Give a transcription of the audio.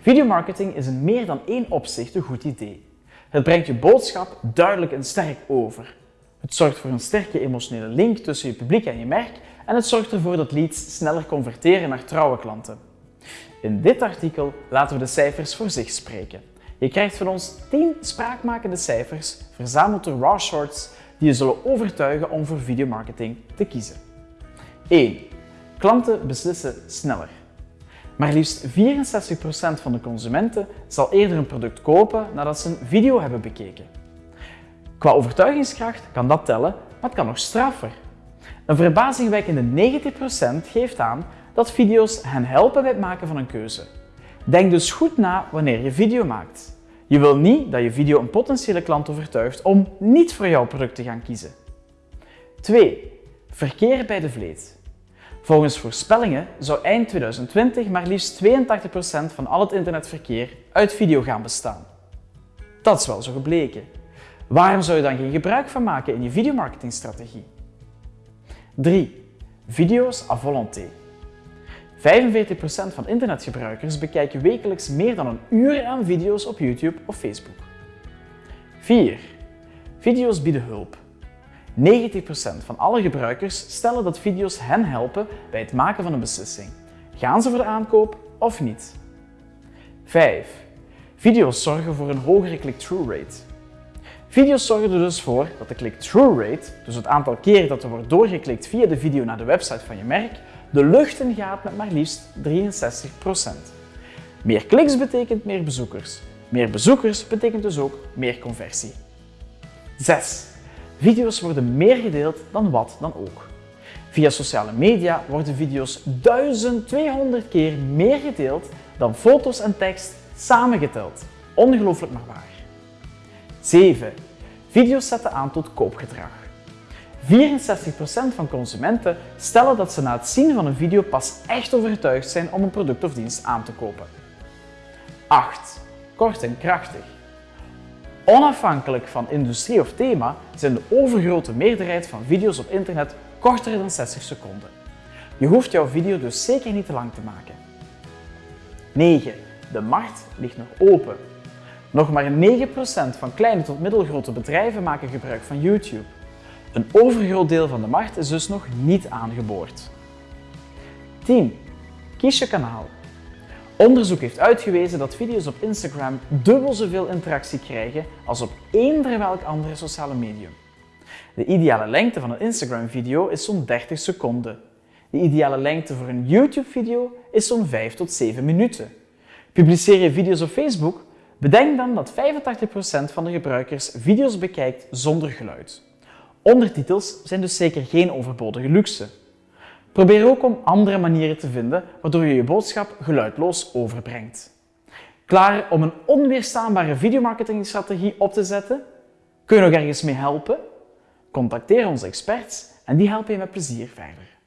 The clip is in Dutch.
Videomarketing is in meer dan één opzicht een goed idee. Het brengt je boodschap duidelijk en sterk over. Het zorgt voor een sterke emotionele link tussen je publiek en je merk en het zorgt ervoor dat leads sneller converteren naar trouwe klanten. In dit artikel laten we de cijfers voor zich spreken. Je krijgt van ons 10 spraakmakende cijfers, verzameld door Raw Shorts, die je zullen overtuigen om voor videomarketing te kiezen. 1. Klanten beslissen sneller. Maar liefst 64% van de consumenten zal eerder een product kopen nadat ze een video hebben bekeken. Qua overtuigingskracht kan dat tellen, maar het kan nog straffer. Een verbazingwekkende 90% geeft aan dat video's hen helpen bij het maken van een keuze. Denk dus goed na wanneer je video maakt. Je wil niet dat je video een potentiële klant overtuigt om niet voor jouw product te gaan kiezen. 2. Verkeer bij de vleet. Volgens voorspellingen zou eind 2020 maar liefst 82% van al het internetverkeer uit video gaan bestaan. Dat is wel zo gebleken. Waarom zou je dan geen gebruik van maken in je videomarketingstrategie? 3. Video's à volonté. 45% van internetgebruikers bekijken wekelijks meer dan een uur aan video's op YouTube of Facebook. 4. Video's bieden hulp. 90% van alle gebruikers stellen dat video's hen helpen bij het maken van een beslissing. Gaan ze voor de aankoop of niet? 5. Video's zorgen voor een hogere click-through rate. Video's zorgen er dus voor dat de click-through rate, dus het aantal keren dat er wordt doorgeklikt via de video naar de website van je merk, de lucht in gaat met maar liefst 63%. Meer kliks betekent meer bezoekers. Meer bezoekers betekent dus ook meer conversie. 6. Video's worden meer gedeeld dan wat dan ook. Via sociale media worden video's 1200 keer meer gedeeld dan foto's en tekst samengeteld. Ongelooflijk maar waar. 7. Video's zetten aan tot koopgedrag. 64% van consumenten stellen dat ze na het zien van een video pas echt overtuigd zijn om een product of dienst aan te kopen. 8. Kort en krachtig. Onafhankelijk van industrie of thema zijn de overgrote meerderheid van video's op internet korter dan 60 seconden. Je hoeft jouw video dus zeker niet te lang te maken. 9. De markt ligt nog open. Nog maar 9% van kleine tot middelgrote bedrijven maken gebruik van YouTube. Een overgroot deel van de markt is dus nog niet aangeboord. 10. Kies je kanaal. Onderzoek heeft uitgewezen dat video's op Instagram dubbel zoveel interactie krijgen als op eender welk andere sociale medium. De ideale lengte van een Instagram-video is zo'n 30 seconden. De ideale lengte voor een YouTube-video is zo'n 5 tot 7 minuten. Publiceer je video's op Facebook? Bedenk dan dat 85% van de gebruikers video's bekijkt zonder geluid. Ondertitels zijn dus zeker geen overbodige luxe. Probeer ook om andere manieren te vinden waardoor je je boodschap geluidloos overbrengt. Klaar om een onweerstaanbare videomarketingstrategie op te zetten? Kun je nog ergens mee helpen? Contacteer onze experts en die helpen je met plezier verder.